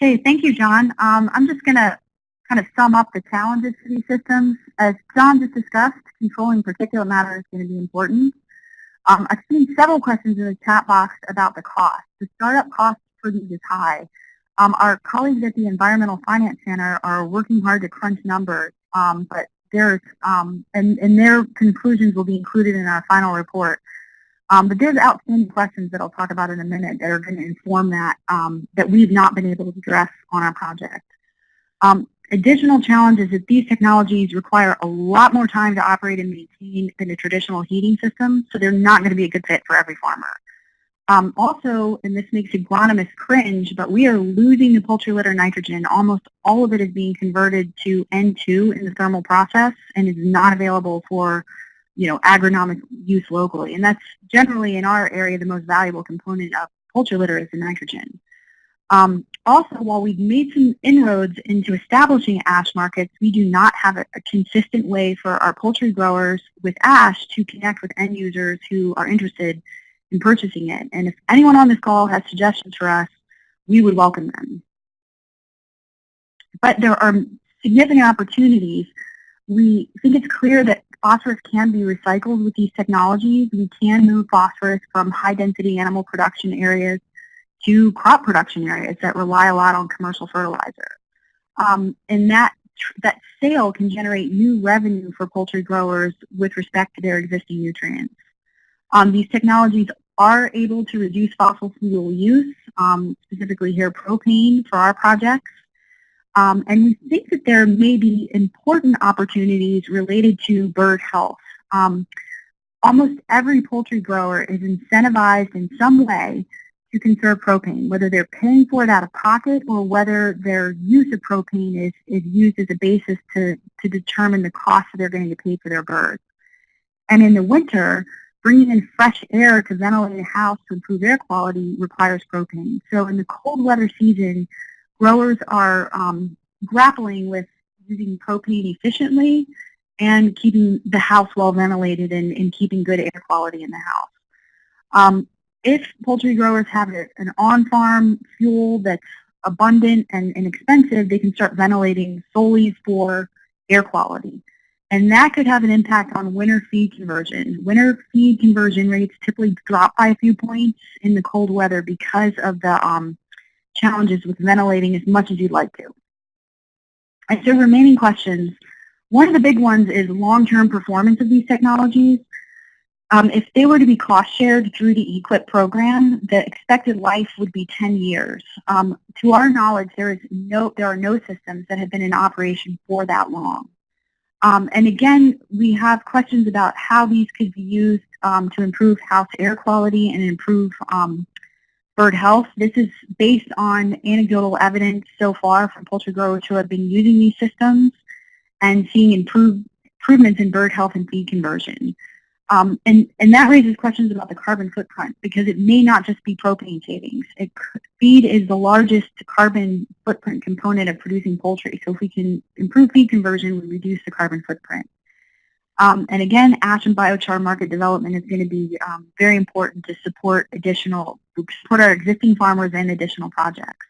Okay, thank you, John. Um, I'm just going to kind of sum up the challenges for these systems. As John just discussed, controlling particulate matter is going to be important. Um, I've seen several questions in the chat box about the cost. The startup cost for these is high. Um, our colleagues at the Environmental Finance Center are working hard to crunch numbers, um, but there's um, and, and their conclusions will be included in our final report. Um, but there's outstanding questions that I'll talk about in a minute that are going to inform that um, that we've not been able to address on our project. Um, additional challenge is that these technologies require a lot more time to operate and maintain than a traditional heating system, so they're not going to be a good fit for every farmer. Um, also, and this makes agronomists cringe, but we are losing the poultry litter nitrogen. Almost all of it is being converted to N2 in the thermal process and is not available for you know, agronomic use locally. And that's generally in our area the most valuable component of poultry litter is the nitrogen. Um, also, while we've made some inroads into establishing ash markets, we do not have a, a, consistent way for our poultry growers with ash to connect with end users who are interested in purchasing it. And if anyone on this call has suggestions for us, we would welcome them. But there are significant opportunities. We think it's clear that phosphorus can be recycled with these technologies. We can move phosphorus from high-density animal production areas to crop production areas that rely a lot on commercial fertilizer. Um, and that, that sale can generate new revenue for poultry growers with respect to their existing nutrients. Um, these technologies are able to reduce fossil fuel use, um, specifically here propane for our projects. Um, and we think that there may be important opportunities related to bird health. Um, almost every poultry grower is incentivized in some way to conserve propane, whether they're paying for it out of pocket or whether their use of propane is, is used as a basis to, to determine the cost that they're going to pay for their birds. And in the winter, Bringing in fresh air to ventilate a house to improve air quality requires propane. So in the cold weather season, growers are um, grappling with using propane efficiently and keeping the house well ventilated and, and keeping good air quality in the house. Um, if poultry growers have a, an on-farm fuel that's abundant and inexpensive, they can start ventilating solely for air quality. And that could have an impact on winter feed conversion. Winter feed conversion rates typically drop by a few points in the cold weather because of the um, challenges with ventilating as much as you'd like to. And so remaining questions, one of the big ones is long-term performance of these technologies. Um, if they were to be cost shared through the EQIP program, the expected life would be 10 years. Um, to our knowledge, there is no, there are no systems that have been in operation for that long. Um, and again, we have questions about how these could be used um, to improve house air quality and improve um, bird health. This is based on anecdotal evidence so far from poultry growers who have been using these systems and seeing improve, improvements in bird health and feed conversion. Um, and, and that raises questions about the carbon footprint because it may not just be propane savings. It, feed is the largest carbon footprint component of producing poultry. So if we can improve feed conversion, we reduce the carbon footprint. Um, and again, ash and biochar market development is going to be um, very important to support additional, support our existing farmers and additional projects.